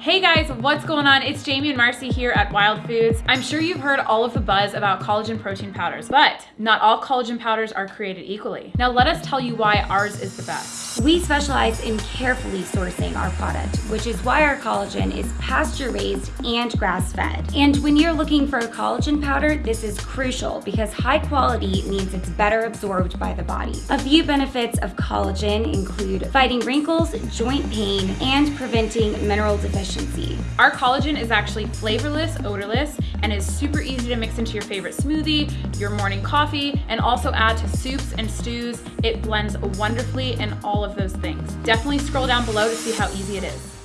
Hey guys, what's going on? It's Jamie and Marcy here at Wild Foods. I'm sure you've heard all of the buzz about collagen protein powders, but not all collagen powders are created equally. Now let us tell you why ours is the best. We specialize in carefully sourcing our product, which is why our collagen is pasture raised and grass fed. And when you're looking for a collagen powder, this is crucial because high quality means it's better absorbed by the body. A few benefits of collagen include fighting wrinkles, joint pain, and preventing mineral deficiency. Our collagen is actually flavorless, odorless, and is super easy to mix into your favorite smoothie, your morning coffee, and also add to soups and stews. It blends wonderfully in all of those things. Definitely scroll down below to see how easy it is.